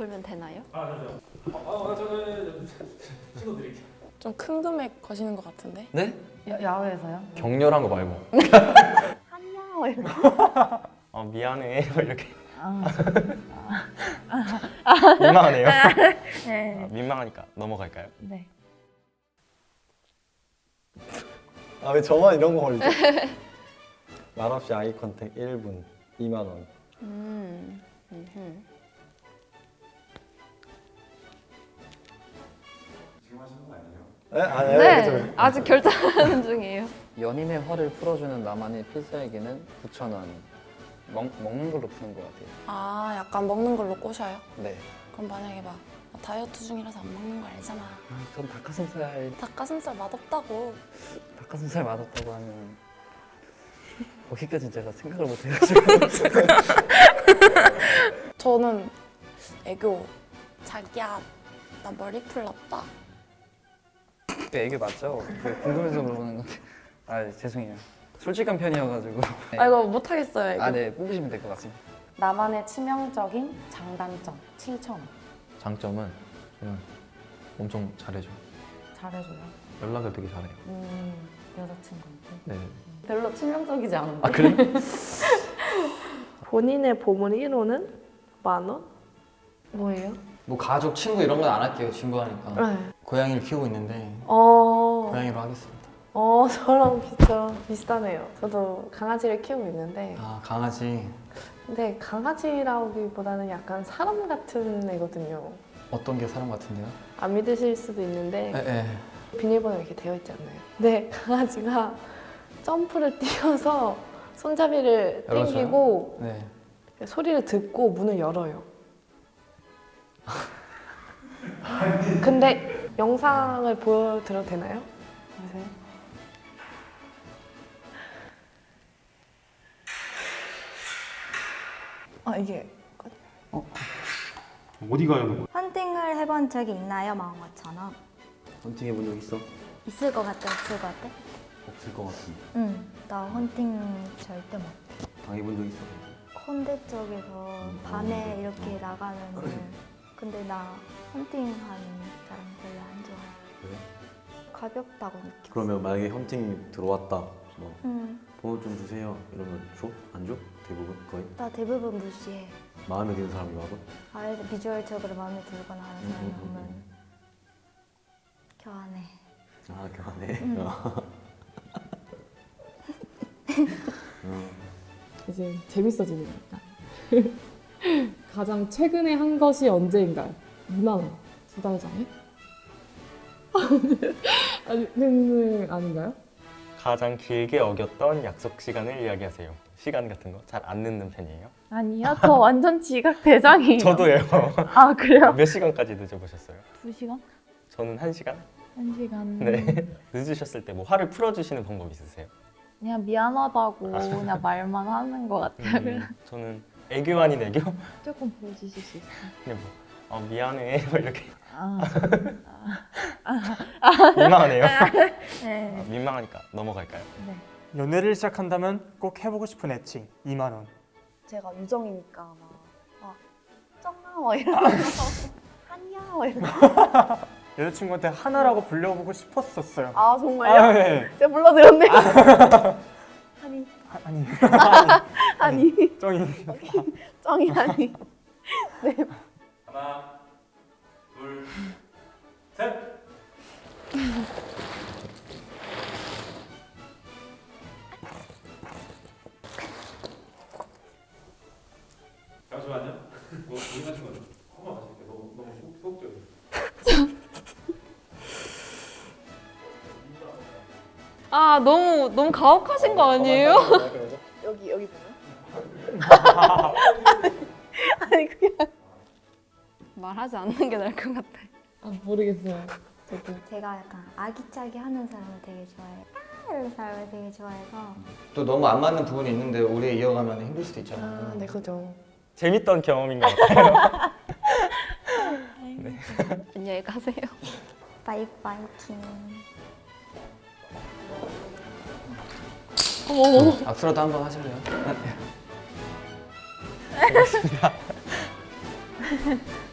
돌면 되나요? 아 잠시만. 아, 아 저는 찍어드릴게요. 좀 큰 금액 거시는 것 같은데? 네? 야, 야외에서요? 격렬한 거 말고 한야워 이렇게. 어 미안해 뭐 이렇게 아, 민망하네요 네. 아, 민망하니까 넘어갈까요? 네. 아 왜 저만 이런 거 걸리지? 말없이 아이 컨택 1분 2만 원. 음. 음흠. 네? 아니 네. 저 아직 결정하는 중이에요. 연인의 화를 풀어주는 나만의 필살기는 9,000원. 먹, 먹는 걸로 푸는 것 같아요. 아 약간 먹는 걸로 꼬셔요? 네. 그럼 만약에 막나 다이어트 중이라서 안 먹는 거 알잖아 아, 전 닭가슴살, 닭가슴살 맛없다고 닭가슴살 맛없다고 하면 거기까지 제가 생각을 못 해가지고 저는 애교 자기야 나 머리 풀렀다 그 애교 맞죠? 그 궁금해서 물어보는 건데 아 죄송해요. 솔직한 편이어가지고 네. 아 이거 못하겠어요 애교 아, 네 뽑으시면 될 것 같습니다. 나만의 치명적인 장단점 7,000원. 장점은 저는 엄청 잘해줘 잘해줘요. 연락을 되게 잘해요 음, 여자친구한테. 네. 별로 치명적이지 않은데. 아 그래요? 본인의 보물 1호는 만 원? 뭐예요? 뭐 가족, 친구 이런 건 안 할게요. 친구하니까. 네. 고양이를 키우고 있는데 어, 고양이로 하겠습니다. 어, 저랑 비슷, 비슷하네요. 저도 강아지를 키우고 있는데, 아 강아지 근데 강아지라기보다는 약간 사람 같은 애거든요. 어떤 게 사람 같은데요? 안 믿으실 수도 있는데, 에, 에. 비밀번호 이렇게 되어 있지 않나요? 근데 강아지가 점프를 뛰어서 손잡이를 열어줘요? 당기고 네. 소리를 듣고 문을 열어요. 근데 영상을 보여드려도 되나요? 보세요. 아 이게 어디 가요? 헌팅을 해본 적이 있나요, 마음처럼? 헌팅 해본 적 있어? 있을 것 같아, 없을 것 같아? 없을 것 같은데. 응, 나 헌팅 절대 못. 당해본 적 있어? 콘대 쪽에서 밤에 이렇게 나가면은 근데 나 헌팅하는 사람 별로 안 좋아해. 그래? 가볍다고 느껴. 그러면 만약에 헌팅 들어왔다. 뭐 응, 번호 좀 주세요. 이러면 줘? 안 줘? 대부분 거의 나 대부분 무시해. 마음에 드는 사람이 와도 아예 비주얼적으로 마음에 들거나 하는 사람이 음, 음, 음, 오면 교환해. 아 교환해. 응. 음. 이제 재밌어지는 거니까. 가장 최근에 한 것이 언제인가요? 2만 원. 두 달 전에? 아니, 는 아닌가요? 가장 길게 어겼던 약속 시간을 이야기하세요 시간 같은 거 잘 안 늦는 편이에요? 아니요, 저 완전 지각 대장이에요. 저도예요 아, 그래요? 몇 시간까지 늦어보셨어요? 두 시간? 저는 한시간 한 시간? 네 늦으셨을 때 뭐 화를 풀어주시는 방법 있으세요? 그냥 미안하다고 그냥 말만 하는 것 같아요. 음, 저는 애교 아닌 애교? 조금 보여주실 수 있어요? 뭐 어, 미안해 뭐 이렇게 아, 민망하네요 네. 아, 민망하니까 넘어갈까요? 연애를 시작한다면 꼭 해보고 싶은 애칭 2만 원. 제가 유정이니까 막, 막 쩡나워 이러면서 한야워 이러면서 여자친구한테 하나라고 불려보고 싶었었어요. 아 아, 정말요? 네. 제가 불러드렸네. 아니. 아니. 아니 쩡이. 쩡이 아니. 하나, 둘, 셋. 잠시만요. 뭐 고민하신 거죠? 너무 너무 가혹하신 거 아니에요? 여기 여기 보면. 아니 그게 말하지 않는 게 나을 것 같아. 아, 모르겠어요. 저도. 제가 약간 아기짜기 하는 사람을 되게 좋아해요. 아 이런 사람을 되게 좋아해서 또 너무 안 맞는 부분이 있는데 오래 이어가면 힘들 수도 있잖아요. 아, 네 그죠. 재밌던 경험인 것 같아요 안녕히 가세요. 바이바이 킹. 악수라도 한번 하실래요?